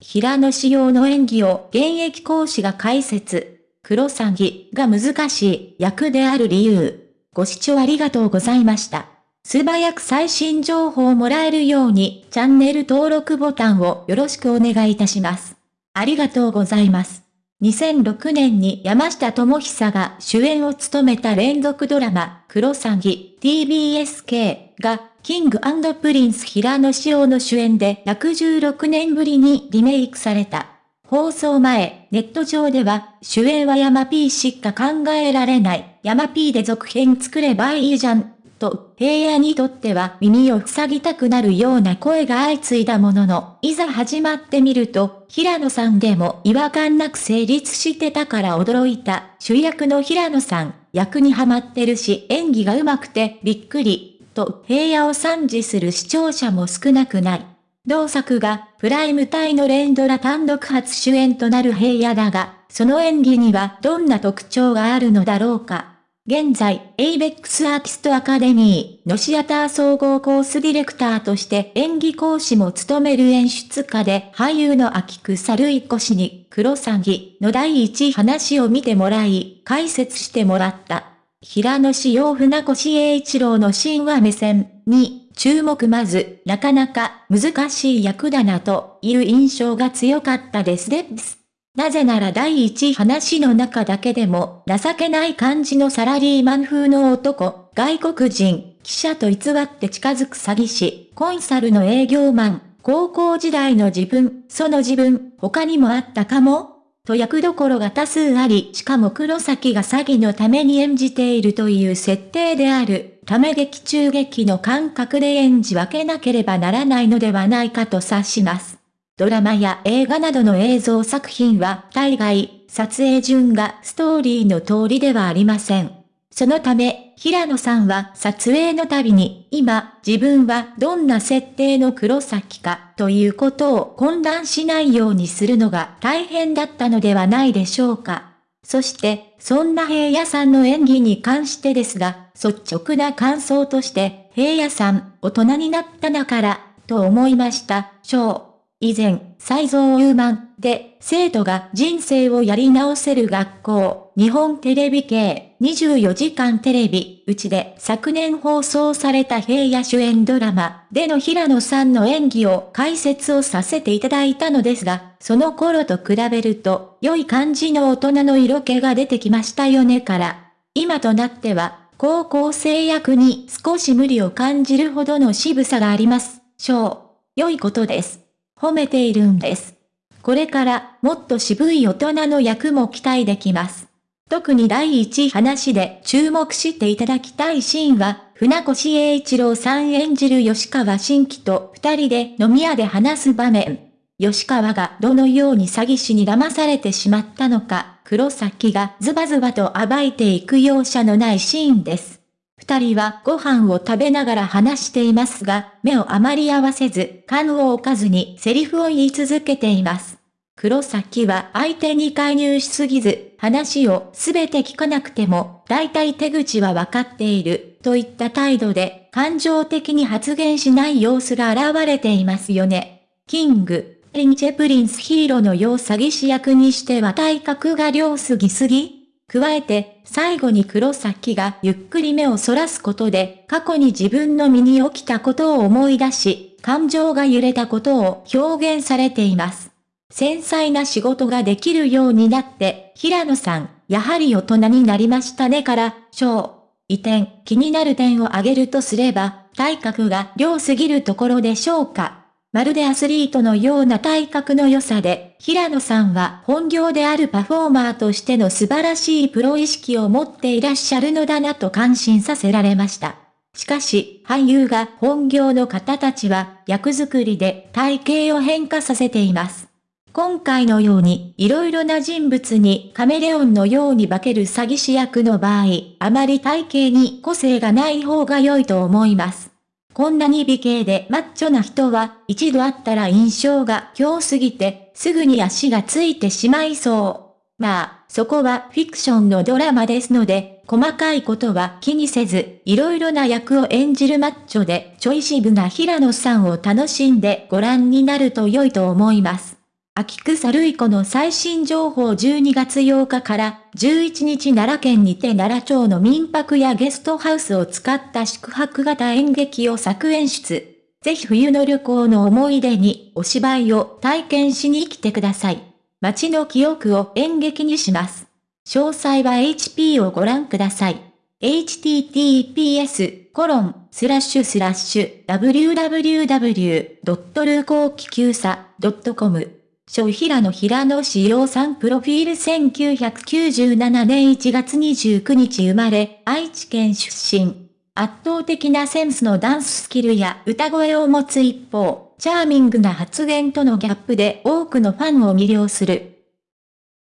平野仕様の演技を現役講師が解説。黒詐欺が難しい役である理由。ご視聴ありがとうございました。素早く最新情報をもらえるようにチャンネル登録ボタンをよろしくお願いいたします。ありがとうございます。2006年に山下智久が主演を務めた連続ドラマ、クロサギ TBSK が、キングプリンス平野紫耀の主演で116年ぶりにリメイクされた。放送前、ネット上では、主演は山 P しか考えられない、山 P で続編作ればいいじゃん、と、平野にとっては耳を塞ぎたくなるような声が相次いだものの、いざ始まってみると、平野さんでも違和感なく成立してたから驚いた、主役の平野さん、役にハマってるし演技が上手くてびっくり、と平野を賛辞する視聴者も少なくない。同作がプライム帯の連ドラ単独初主演となる平野だが、その演技にはどんな特徴があるのだろうか。現在、ABEX アーティストアカデミーのシアター総合コースディレクターとして演技講師も務める演出家で俳優の秋草るいこ氏に黒詐欺の第一話を見てもらい、解説してもらった。平野志陽船越英一郎の神話目線に注目まず、なかなか難しい役だなという印象が強かったですです。なぜなら第一話の中だけでも情けない感じのサラリーマン風の男、外国人、記者と偽って近づく詐欺師、コンサルの営業マン、高校時代の自分、その自分、他にもあったかも？と役どころが多数あり、しかも黒崎が詐欺のために演じているという設定である、ため劇中劇の感覚で演じ分けなければならないのではないかと察します。ドラマや映画などの映像作品は大概、撮影順がストーリーの通りではありません。そのため、平野さんは撮影のたびに、今、自分はどんな設定の黒崎か、ということを混乱しないようにするのが大変だったのではないでしょうか。そして、そんな平野さんの演技に関してですが、率直な感想として、平野さん、大人になったなから、と思いました、章。以前、再造ウーマンで生徒が人生をやり直せる学校、日本テレビ系24時間テレビ、うちで昨年放送された平野主演ドラマでの平野さんの演技を解説をさせていただいたのですが、その頃と比べると良い感じの大人の色気が出てきましたよねから、今となっては高校生役に少し無理を感じるほどの渋さがあります。しょう。良いことです。褒めているんです。これからもっと渋い大人の役も期待できます。特に第一話で注目していただきたいシーンは、船越英一郎さん演じる吉川新規と二人で飲み屋で話す場面。吉川がどのように詐欺師に騙されてしまったのか、黒崎がズバズバと暴いていく容赦のないシーンです。二人はご飯を食べながら話していますが、目をあまり合わせず、缶を置かずにセリフを言い続けています。黒崎は相手に介入しすぎず、話をすべて聞かなくても、大体手口はわかっている、といった態度で、感情的に発言しない様子が現れていますよね。キング、リンチェプリンスヒーローのよう詐欺師役にしては体格が良すぎすぎ加えて、最後に黒崎がゆっくり目をそらすことで、過去に自分の身に起きたことを思い出し、感情が揺れたことを表現されています。繊細な仕事ができるようになって、平野さん、やはり大人になりましたねから、小、移転、気になる点を挙げるとすれば、体格が良すぎるところでしょうか。まるでアスリートのような体格の良さで、平野さんは本業であるパフォーマーとしての素晴らしいプロ意識を持っていらっしゃるのだなと感心させられました。しかし、俳優が本業の方たちは役作りで体型を変化させています。今回のように、色々な人物にカメレオンのように化ける詐欺師役の場合、あまり体型に個性がない方が良いと思います。こんなに美形でマッチョな人は、一度会ったら印象が強すぎて、すぐに足がついてしまいそう。まあ、そこはフィクションのドラマですので、細かいことは気にせず、いろいろな役を演じるマッチョで、ちょい渋な平野さんを楽しんでご覧になると良いと思います。秋草類子の最新情報12月8日から11日奈良県にて奈良町の民泊やゲストハウスを使った宿泊型演劇を作演出。ぜひ冬の旅行の思い出にお芝居を体験しに来てください。街の記憶を演劇にします。詳細は HP をご覧ください。https コロンスラッシュスラッシュ www. ルコーキキューサ .com 小平野平野志陽さんプロフィール1997年1月29日生まれ、愛知県出身。圧倒的なセンスのダンススキルや歌声を持つ一方、チャーミングな発言とのギャップで多くのファンを魅了する。